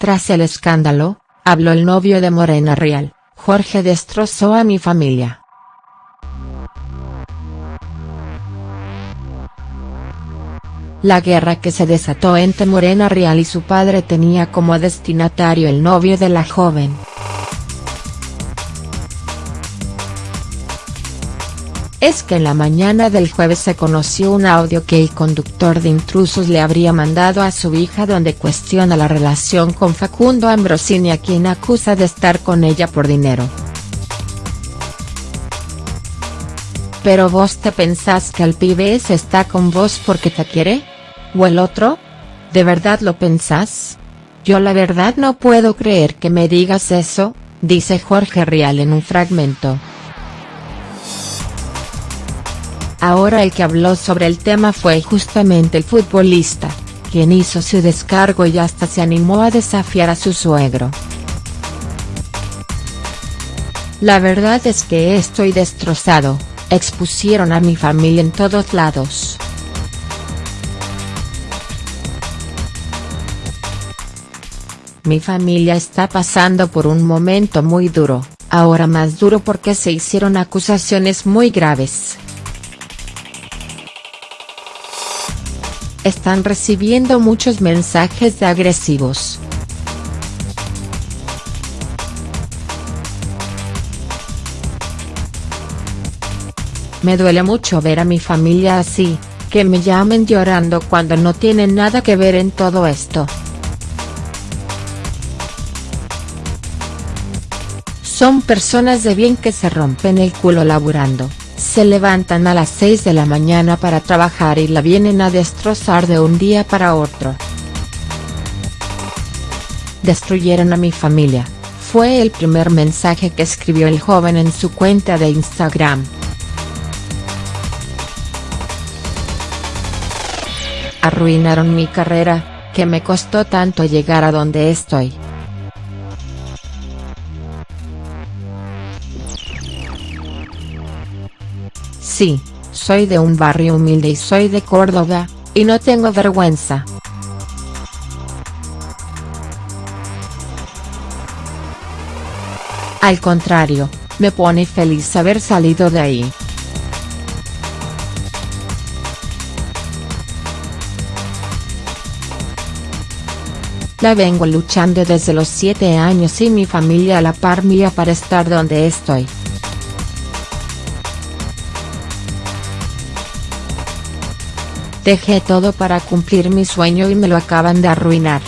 Tras el escándalo, habló el novio de Morena Real, Jorge destrozó a mi familia. La guerra que se desató entre Morena Real y su padre tenía como destinatario el novio de la joven. Es que en la mañana del jueves se conoció un audio que el conductor de intrusos le habría mandado a su hija donde cuestiona la relación con Facundo Ambrosini a quien acusa de estar con ella por dinero. ¿Pero vos te pensás que el pibe está con vos porque te quiere? ¿O el otro? ¿De verdad lo pensás? Yo la verdad no puedo creer que me digas eso, dice Jorge Rial en un fragmento. Ahora el que habló sobre el tema fue justamente el futbolista, quien hizo su descargo y hasta se animó a desafiar a su suegro. La verdad es que estoy destrozado, expusieron a mi familia en todos lados. Mi familia está pasando por un momento muy duro, ahora más duro porque se hicieron acusaciones muy graves. Están recibiendo muchos mensajes de agresivos. Me duele mucho ver a mi familia así, que me llamen llorando cuando no tienen nada que ver en todo esto. Son personas de bien que se rompen el culo laburando, se levantan a las 6 de la mañana para trabajar y la vienen a destrozar de un día para otro. Destruyeron a mi familia, fue el primer mensaje que escribió el joven en su cuenta de Instagram. Arruinaron mi carrera, que me costó tanto llegar a donde estoy. Sí, soy de un barrio humilde y soy de Córdoba, y no tengo vergüenza. Al contrario, me pone feliz haber salido de ahí. La vengo luchando desde los 7 años y mi familia a la par mía para estar donde estoy. Dejé todo para cumplir mi sueño y me lo acaban de arruinar.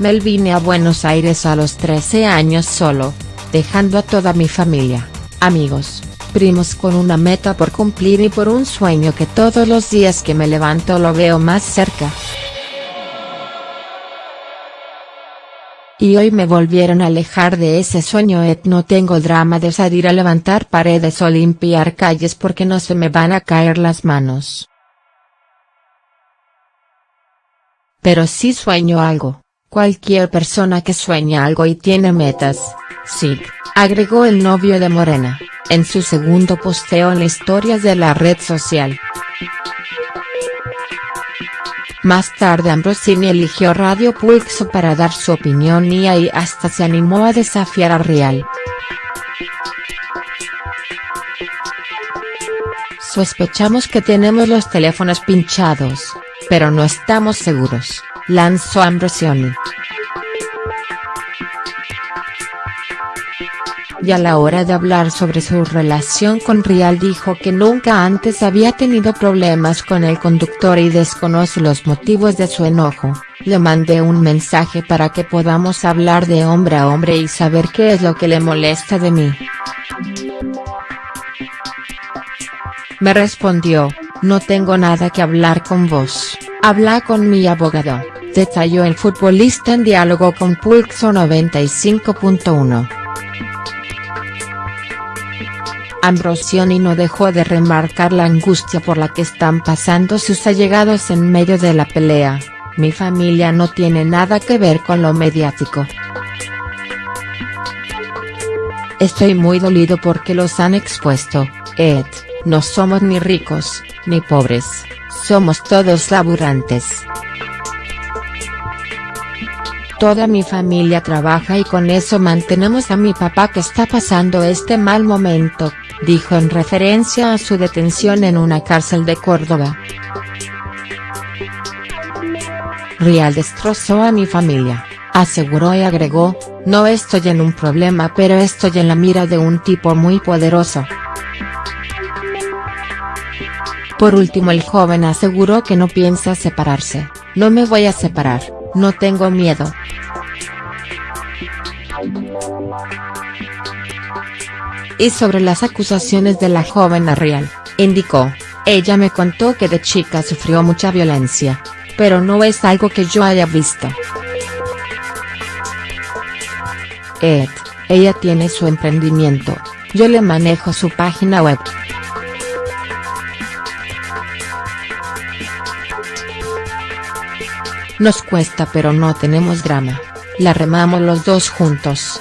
Me vine a Buenos Aires a los 13 años solo, dejando a toda mi familia, amigos, primos con una meta por cumplir y por un sueño que todos los días que me levanto lo veo más cerca. Y hoy me volvieron a alejar de ese sueño et no tengo drama de salir a levantar paredes o limpiar calles porque no se me van a caer las manos. Pero sí sueño algo, cualquier persona que sueña algo y tiene metas, sí, agregó el novio de Morena, en su segundo posteo en historias de la red social. Más tarde Ambrosini eligió Radio Pulso para dar su opinión y ahí hasta se animó a desafiar a Real. Sospechamos que tenemos los teléfonos pinchados, pero no estamos seguros, lanzó Ambrosini. Y a la hora de hablar sobre su relación con Rial dijo que nunca antes había tenido problemas con el conductor y desconoce los motivos de su enojo, le mandé un mensaje para que podamos hablar de hombre a hombre y saber qué es lo que le molesta de mí. Me respondió, no tengo nada que hablar con vos, habla con mi abogado, detalló el futbolista en diálogo con Pulso 95.1. Ambrosioni no dejó de remarcar la angustia por la que están pasando sus allegados en medio de la pelea, mi familia no tiene nada que ver con lo mediático. Estoy muy dolido porque los han expuesto, Ed, no somos ni ricos, ni pobres, somos todos laburantes. Toda mi familia trabaja y con eso mantenemos a mi papá que está pasando este mal momento, dijo en referencia a su detención en una cárcel de Córdoba. Rial destrozó a mi familia, aseguró y agregó, no estoy en un problema pero estoy en la mira de un tipo muy poderoso. Por último el joven aseguró que no piensa separarse, no me voy a separar, no tengo miedo. Y sobre las acusaciones de la joven Arrial, indicó, ella me contó que de chica sufrió mucha violencia, pero no es algo que yo haya visto. Ed, ella tiene su emprendimiento, yo le manejo su página web. Nos cuesta pero no tenemos drama. La remamos los dos juntos.